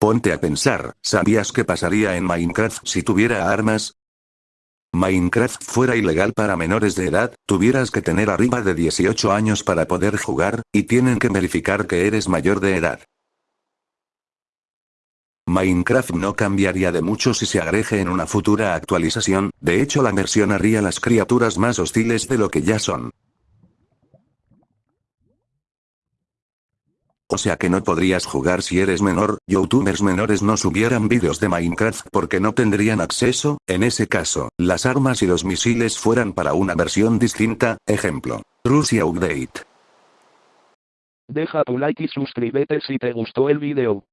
Ponte a pensar, ¿sabías qué pasaría en Minecraft si tuviera armas? Minecraft fuera ilegal para menores de edad, tuvieras que tener arriba de 18 años para poder jugar, y tienen que verificar que eres mayor de edad. Minecraft no cambiaría de mucho si se agregue en una futura actualización, de hecho la versión haría las criaturas más hostiles de lo que ya son. O sea que no podrías jugar si eres menor, youtubers menores no subieran vídeos de Minecraft porque no tendrían acceso, en ese caso, las armas y los misiles fueran para una versión distinta, ejemplo, Rusia Update. Deja tu like y suscríbete si te gustó el video.